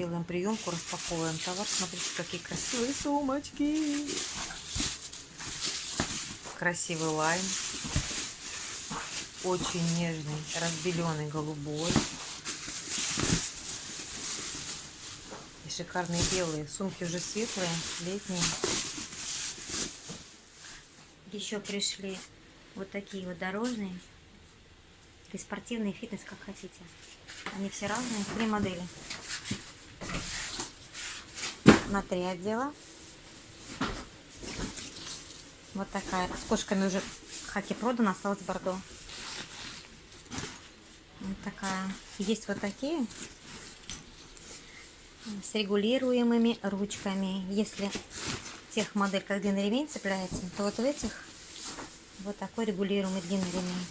делаем приемку, распаковываем товар. Смотрите, какие красивые сумочки. Красивый лайм. Очень нежный, разбеленный голубой. И шикарные белые. Сумки уже светлые, летние. Еще пришли вот такие вот дорожные. И спортивный фитнес, как хотите. Они все разные. Три модели. На три отдела. Вот такая. С кошками уже хаки продана, осталось бордо. Вот такая. Есть вот такие с регулируемыми ручками. Если тех модель, как длинный ремень цепляется, то вот в этих вот такой регулируемый длинный ремень.